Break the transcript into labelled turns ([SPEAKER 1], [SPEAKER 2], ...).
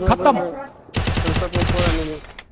[SPEAKER 1] 勝ったもん。